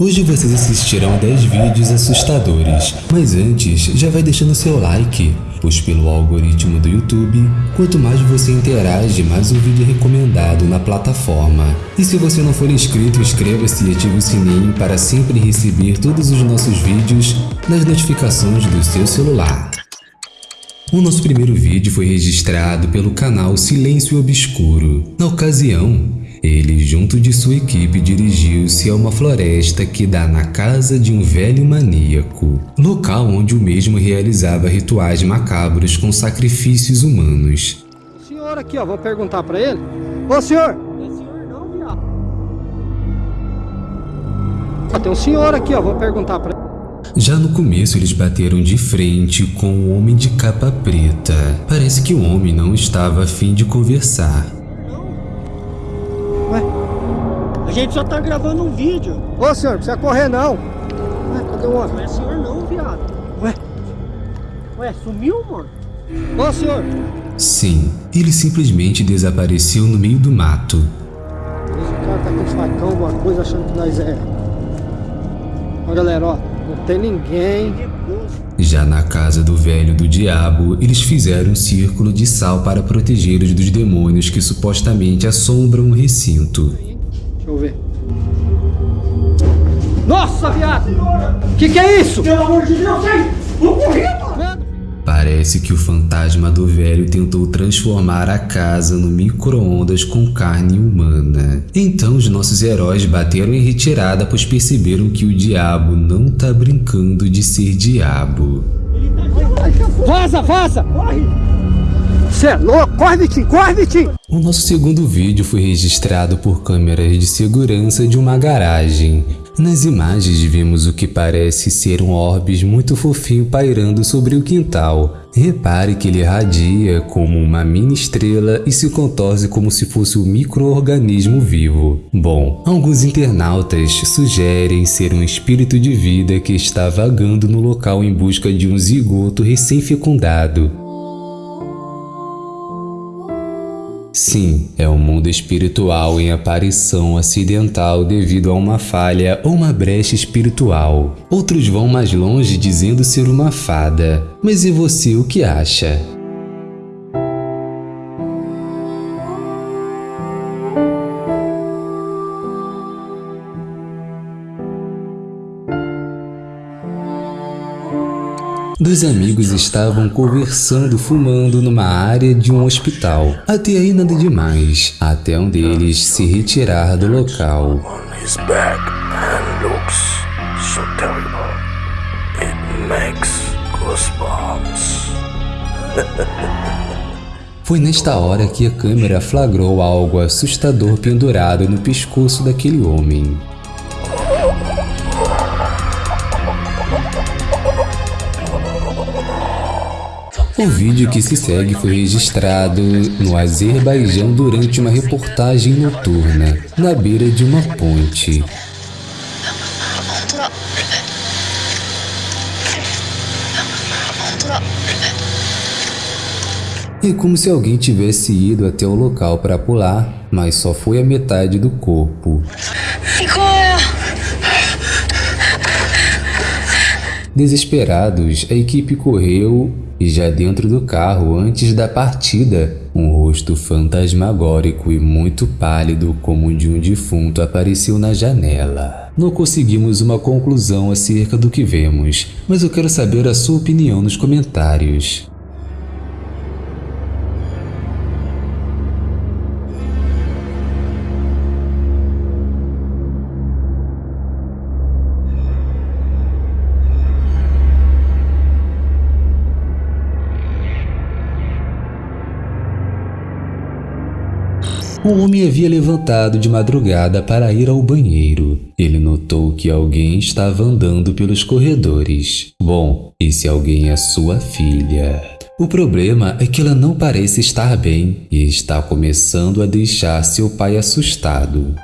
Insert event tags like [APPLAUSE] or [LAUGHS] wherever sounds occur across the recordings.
Hoje vocês assistirão 10 vídeos assustadores, mas antes já vai deixando seu like, pois pelo algoritmo do YouTube, quanto mais você interage, mais o vídeo é recomendado na plataforma. E se você não for inscrito, inscreva-se e ative o sininho para sempre receber todos os nossos vídeos nas notificações do seu celular. O nosso primeiro vídeo foi registrado pelo canal Silêncio Obscuro. Na ocasião, ele, junto de sua equipe, dirigiu-se a uma floresta que dá na casa de um velho maníaco, local onde o mesmo realizava rituais macabros com sacrifícios humanos. O senhor aqui, ó, vou perguntar pra ele. Ô senhor! É senhor não, viado. Ah, tem um senhor aqui, ó, vou perguntar pra ele. Já no começo eles bateram de frente com o homem de capa preta. Parece que o homem não estava a fim de conversar. A gente só tá gravando um vídeo. Ô senhor, não precisa correr não. Ué, cadê o Não homem? é senhor não, viado. Ué? Ué, sumiu, mano? Ô senhor! Sim, ele simplesmente desapareceu no meio do mato. Esse cara tá com facão, alguma coisa, achando que nós é... Ó galera, ó, não tem ninguém. Já na casa do velho do diabo, eles fizeram um círculo de sal para protegê-los dos demônios que supostamente assombram o recinto. Deixa eu ver. Nossa, viado! Que que é isso? Pelo amor de Deus, sai! Vou correr, mano! Mano, Parece que o fantasma do velho tentou transformar a casa no micro-ondas com carne humana. Então os nossos heróis bateram em retirada pois perceberam que o diabo não tá brincando de ser diabo. Vaza, vaza! Corre! Você é louco? Corre! O nosso segundo vídeo foi registrado por câmeras de segurança de uma garagem. Nas imagens vemos o que parece ser um orbis muito fofinho pairando sobre o quintal. Repare que ele irradia como uma mini estrela e se contorce como se fosse um micro-organismo vivo. Bom, alguns internautas sugerem ser um espírito de vida que está vagando no local em busca de um zigoto recém-fecundado. Sim, é um mundo espiritual em aparição acidental devido a uma falha ou uma brecha espiritual. Outros vão mais longe dizendo ser uma fada. Mas e você o que acha? Dois amigos estavam conversando fumando numa área de um hospital. Até aí nada demais, até um deles se retirar do local. [LAUGHS] Foi nesta hora que a câmera flagrou algo assustador pendurado no pescoço daquele homem. O vídeo que se segue foi registrado no Azerbaijão durante uma reportagem noturna, na beira de uma ponte. É como se alguém tivesse ido até o local para pular, mas só foi a metade do corpo. Desesperados, a equipe correu e já dentro do carro, antes da partida, um rosto fantasmagórico e muito pálido como o de um defunto apareceu na janela. Não conseguimos uma conclusão acerca do que vemos, mas eu quero saber a sua opinião nos comentários. O homem havia levantado de madrugada para ir ao banheiro. Ele notou que alguém estava andando pelos corredores. Bom, esse alguém é sua filha. O problema é que ela não parece estar bem e está começando a deixar seu pai assustado.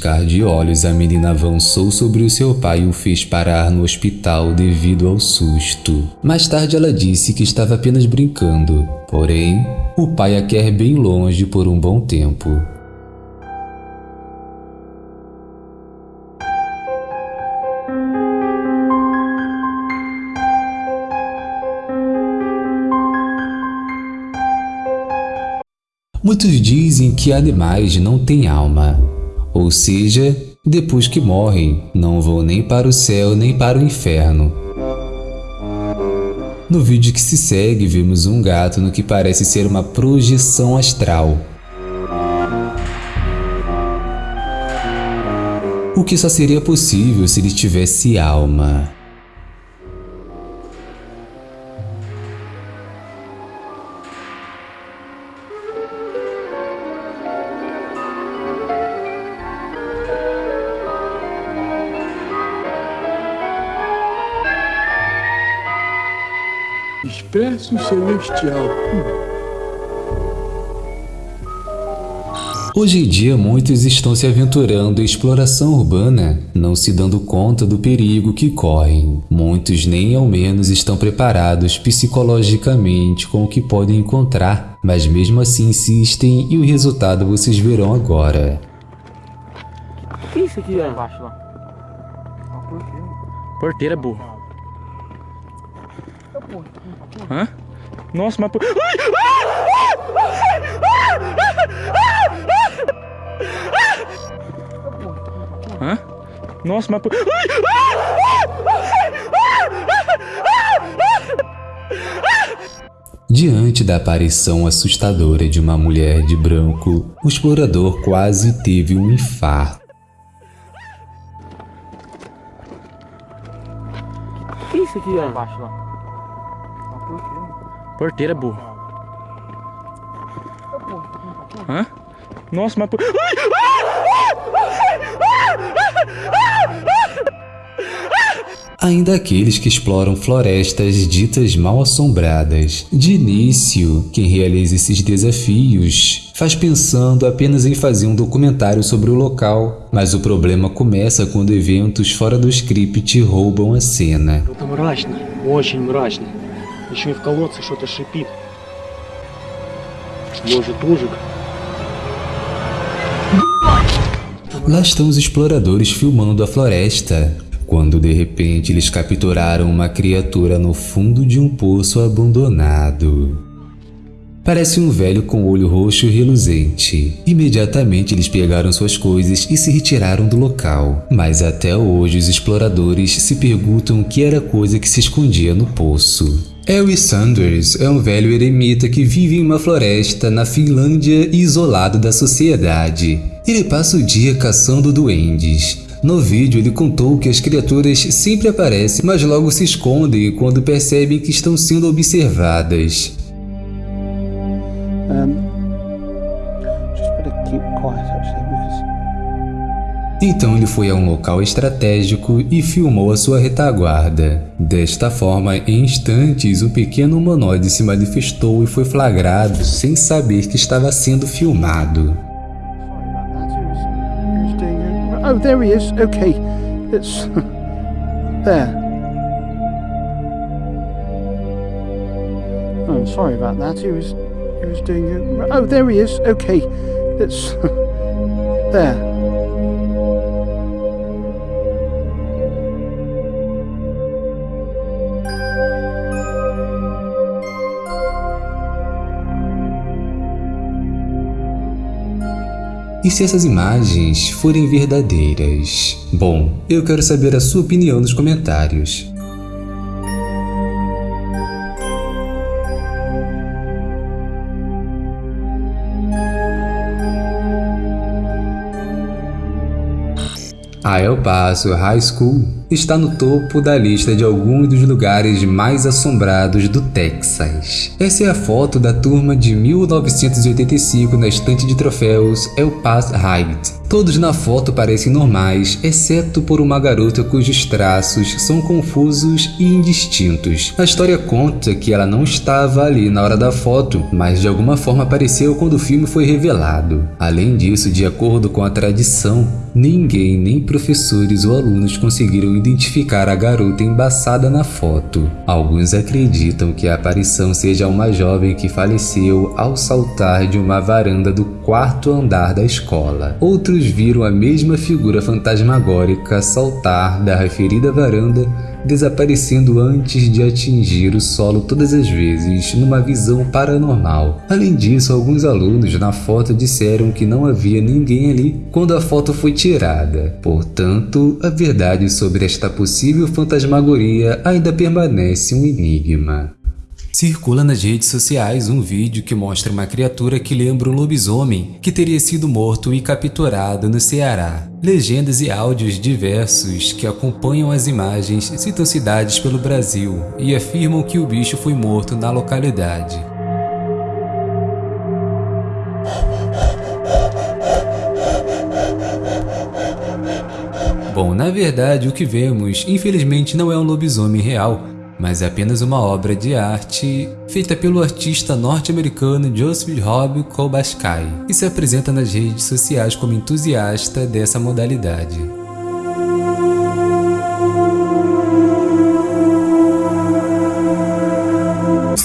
Piscar de olhos, a menina avançou sobre o seu pai e o fez parar no hospital devido ao susto. Mais tarde, ela disse que estava apenas brincando, porém, o pai a quer bem longe por um bom tempo. Muitos dizem que animais não têm alma, ou seja, depois que morrem, não vão nem para o céu nem para o inferno. No vídeo que se segue, vemos um gato no que parece ser uma projeção astral. O que só seria possível se ele tivesse alma. Expresso Celestial. Hoje em dia, muitos estão se aventurando em exploração urbana, não se dando conta do perigo que correm. Muitos nem ao menos estão preparados psicologicamente com o que podem encontrar, mas mesmo assim insistem e o resultado vocês verão agora. O que é isso aqui, velho? Embaixo lá. Porteira, burro. Hã? Nossa, mas... por- Ai! Hã? Nossa, mas... Diante da aparição assustadora de uma mulher de branco, o explorador quase teve um infarto. O que é isso aqui, velho? Embaixo lá. Porteira. Porteira, burro. Hã? Nossa, mas... Por... Ai! ainda aqueles que exploram florestas ditas mal assombradas. De início, quem realiza esses desafios faz pensando apenas em fazer um documentário sobre o local, mas o problema começa quando eventos fora do script roubam a cena. Еще и в колодце что-то шипит. Может, ужик? Lá estão os exploradores filmando a floresta, quando de repente eles capturaram uma criatura no fundo de um poço abandonado. Parece um velho com olho roxo reluzente. Imediatamente eles pegaram suas coisas e se retiraram do local. Mas até hoje os exploradores se perguntam o que era a coisa que se escondia no poço. Harry Sanders é um velho eremita que vive em uma floresta na Finlândia isolado da sociedade. Ele passa o dia caçando duendes. No vídeo ele contou que as criaturas sempre aparecem, mas logo se escondem quando percebem que estão sendo observadas. Um, just Então ele foi a um local estratégico e filmou a sua retaguarda. Desta forma, em instantes, um pequeno humanoide se manifestou e foi flagrado sem saber que estava sendo filmado. Oh, there he is. Okay, it's [LAUGHS] there. Oh. [LAUGHS] E se essas imagens forem verdadeiras? Bom, eu quero saber a sua opinião nos comentários. A El Paso High School está no topo da lista de alguns dos lugares mais assombrados do Texas. Essa é a foto da turma de 1985 na estante de troféus El Paso Heights. Todos na foto parecem normais, exceto por uma garota cujos traços são confusos e indistintos. A história conta que ela não estava ali na hora da foto, mas de alguma forma apareceu quando o filme foi revelado. Além disso, de acordo com a tradição, ninguém, nem professores ou alunos conseguiram identificar a garota embaçada na foto. Alguns acreditam que a aparição seja uma jovem que faleceu ao saltar de uma varanda do quarto andar da escola. Outros viram a mesma figura fantasmagórica saltar da referida varanda, desaparecendo antes de atingir o solo todas as vezes, numa visão paranormal. Além disso, alguns alunos na foto disseram que não havia ninguém ali quando a foto foi tirada. Portanto, a verdade sobre esta possível fantasmagoria ainda permanece um enigma. Circula nas redes sociais um vídeo que mostra uma criatura que lembra um lobisomem que teria sido morto e capturado no Ceará. Legendas e áudios diversos que acompanham as imagens citam cidades pelo Brasil e afirmam que o bicho foi morto na localidade. Bom, na verdade o que vemos infelizmente não é um lobisomem real, mas é apenas uma obra de arte feita pelo artista norte-americano Joseph Rob Kobaskai e se apresenta nas redes sociais como entusiasta dessa modalidade.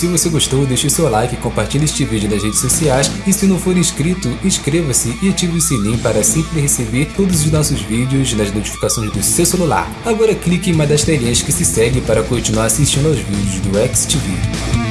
Se você gostou, deixe seu like, compartilhe este vídeo nas redes sociais e se não for inscrito, inscreva-se e ative o sininho para sempre receber todos os nossos vídeos nas notificações do seu celular. Agora clique em uma das telinhas que se segue para continuar assistindo aos vídeos do XTV.